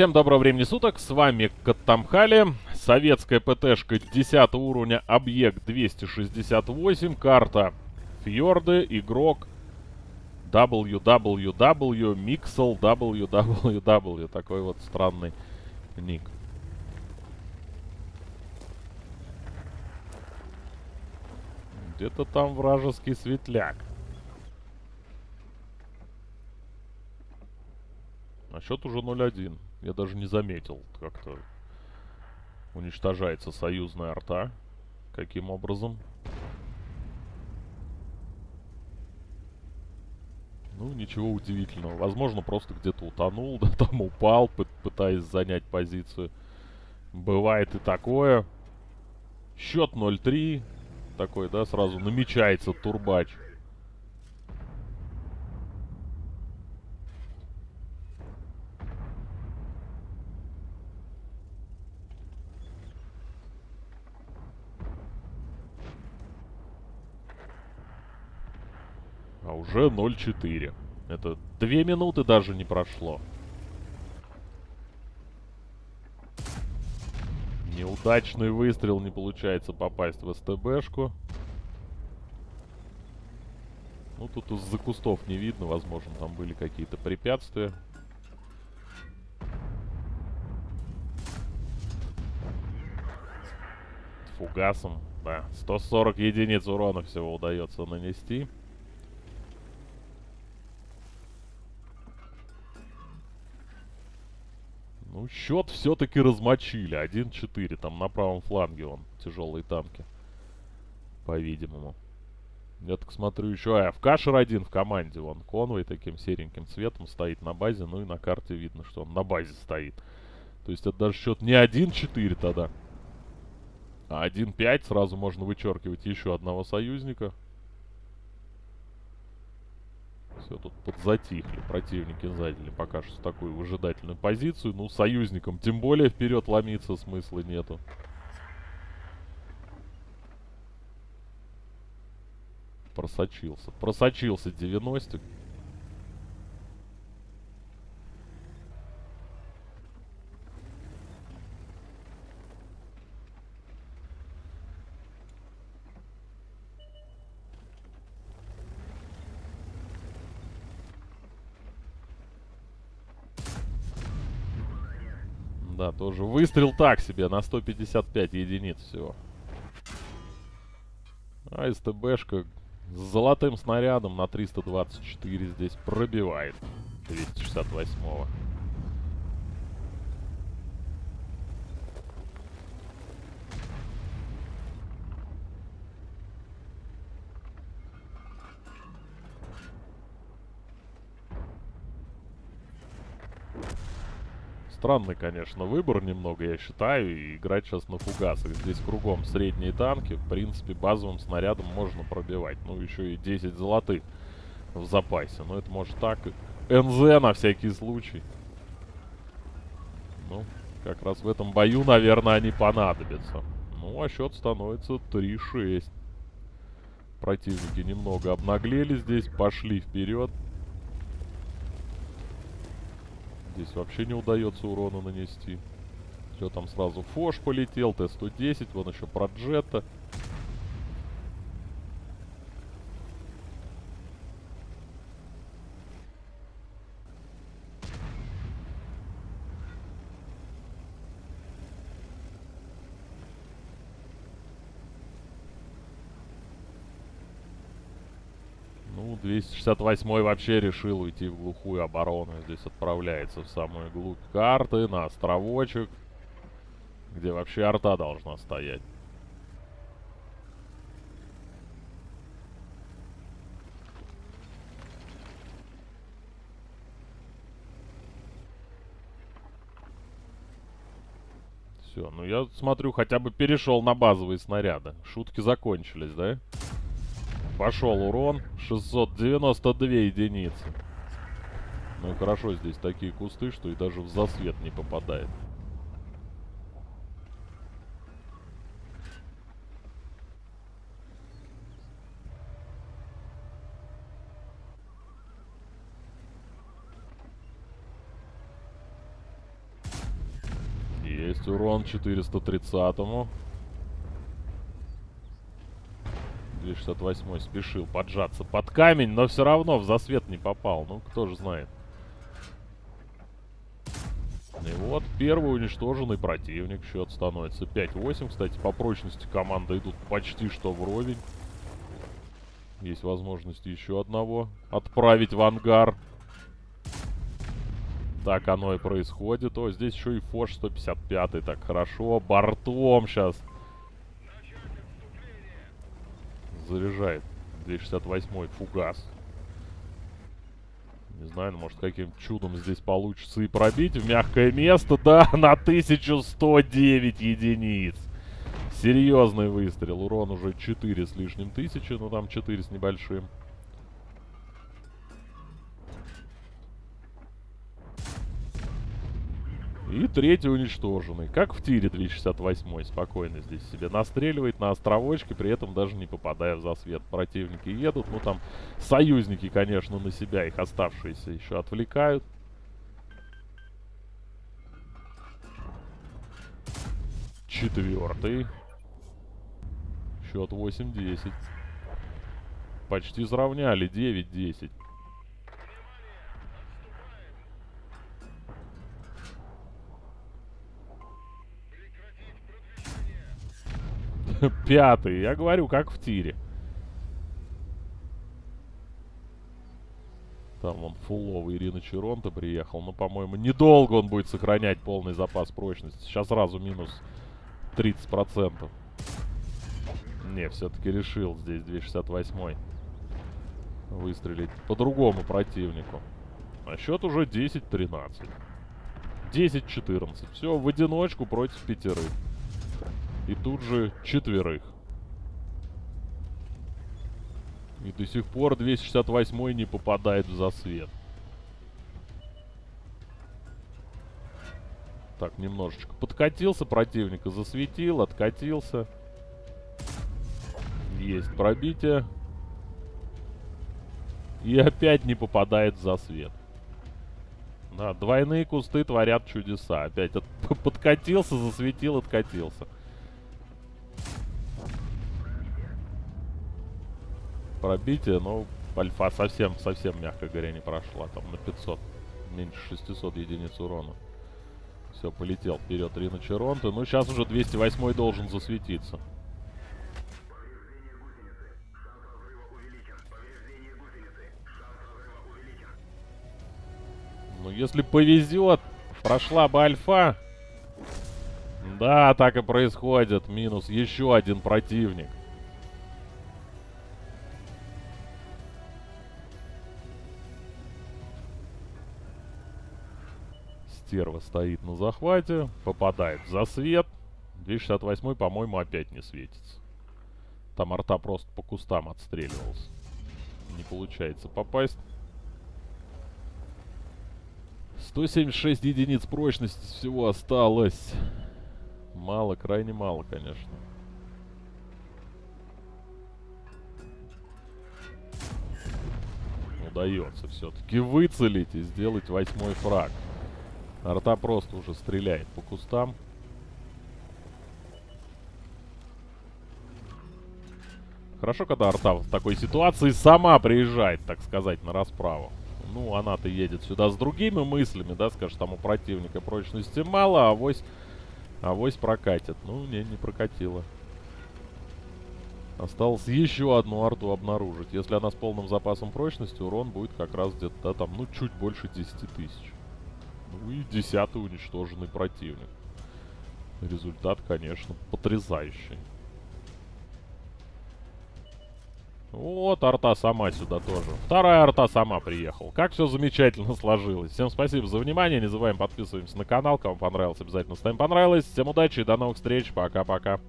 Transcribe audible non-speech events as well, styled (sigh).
Всем доброго времени суток, с вами Каттамхали, советская ПТшка 10 уровня, объект 268, карта Фьорды, игрок www, Mixel www, такой вот странный ник. Где-то там вражеский светляк. А счет уже 0-1. Я даже не заметил, как-то уничтожается союзная арта. Каким образом? Ну, ничего удивительного. Возможно, просто где-то утонул, (laughs) да, там упал, пытаясь занять позицию. Бывает и такое. Счет 0-3. Такой, да, сразу намечается турбач. А уже 0.4. Это две минуты даже не прошло. Неудачный выстрел, не получается попасть в СТБшку. Ну, тут из-за кустов не видно, возможно, там были какие-то препятствия. Фугасом, да. 140 единиц урона всего удается нанести. Ну, счет все-таки размочили. 1-4. Там на правом фланге он. Тяжелые танки. По-видимому. Я так смотрю еще. А, в Кашер один в команде. Вон Конвой таким сереньким цветом стоит на базе. Ну и на карте видно, что он на базе стоит. То есть это даже счет не 1-4 тогда. А 1-5. Сразу можно вычеркивать еще одного союзника. Все, тут подзатихли. Противники заняли пока что такую выжидательную позицию. Ну, союзникам тем более вперед ломиться смысла нету. Просочился. Просочился 90 Да, тоже выстрел так себе, на 155 единиц всего. А СТБшка с золотым снарядом на 324 здесь пробивает 268-го. Странный, конечно, выбор немного, я считаю. И играть сейчас на фугасах. Здесь кругом средние танки. В принципе, базовым снарядом можно пробивать. Ну, еще и 10 золотых в запасе. Но это может так. НЗ на всякий случай. Ну, как раз в этом бою, наверное, они понадобятся. Ну, а счет становится 3-6. Противники немного обнаглели здесь, пошли вперед. Здесь вообще не удается урона нанести. Все, там сразу Фош полетел, Т-110, вон еще Проджетта. Ну, 268 вообще решил уйти в глухую оборону. Здесь отправляется в самую глубь карты, на островочек, где вообще арта должна стоять. Все, ну я смотрю, хотя бы перешел на базовые снаряды. Шутки закончились, да? Да. Пошел урон. 692 единицы. Ну и хорошо, здесь такие кусты, что и даже в засвет не попадает. есть урон 430-му. 268 спешил поджаться под камень, но все равно в засвет не попал. Ну, кто же знает. И вот первый уничтоженный противник. Счет становится 5-8. Кстати, по прочности команды идут почти что вровень. Есть возможность еще одного отправить в ангар. Так оно и происходит. О, здесь еще и Фош 155. Так, хорошо. Бортом сейчас. Заряжает. 268 фугас. Не знаю, ну, может каким чудом здесь получится и пробить в мягкое место. Да, (laughs) на 1109 единиц. Серьезный выстрел. Урон уже 4 с лишним тысячи, но там 4 с небольшим. И третий уничтоженный. Как в тире 268 спокойно здесь себе настреливает на островочке, при этом даже не попадая в засвет. Противники едут, ну там союзники, конечно, на себя их оставшиеся еще отвлекают. Четвертый. Счет 8-10. Почти сравняли. 9-10. (laughs) Пятый. Я говорю, как в тире. Там вон фуловый Ирина Черонта приехал. Но, по-моему, недолго он будет сохранять полный запас прочности. Сейчас сразу минус 30%. Не, все-таки решил здесь 268 выстрелить по другому противнику. А счет уже 10-13. 10-14. Все, в одиночку против пятерых. И тут же четверых. И до сих пор 268 не попадает в засвет. Так, немножечко подкатился противника, засветил, откатился. Есть пробитие. И опять не попадает в засвет. Да, двойные кусты творят чудеса. Опять от (laughs) подкатился, засветил, откатился. Пробитие, но альфа совсем, совсем, мягко говоря, не прошла. Там на 500, меньше 600 единиц урона. Все, полетел вперед Рина Черонта. Ну, сейчас уже 208 должен засветиться. Ну, если повезет, прошла бы альфа. Да, так и происходит. Минус еще один противник. Стерва стоит на захвате, попадает в засвет. 268 по-моему, опять не светится. Там арта просто по кустам отстреливался. Не получается попасть. 176 единиц прочности всего осталось. Мало, крайне мало, конечно. Удается все-таки выцелить и сделать восьмой фраг. Арта просто уже стреляет по кустам. Хорошо, когда арта в такой ситуации сама приезжает, так сказать, на расправу. Ну, она-то едет сюда с другими мыслями, да, скажет, там у противника прочности мало, а авось, авось прокатит. Ну, не, не прокатила. Осталось еще одну арту обнаружить. Если она с полным запасом прочности, урон будет как раз где-то, да, там, ну, чуть больше 10 тысяч. Ну и десятый уничтоженный противник. Результат, конечно, потрясающий. Вот, арта сама сюда тоже. Вторая арта сама приехала. Как все замечательно сложилось. Всем спасибо за внимание. Не забываем подписываемся на канал. Кому понравилось, обязательно ставим понравилось. Всем удачи и до новых встреч. Пока-пока.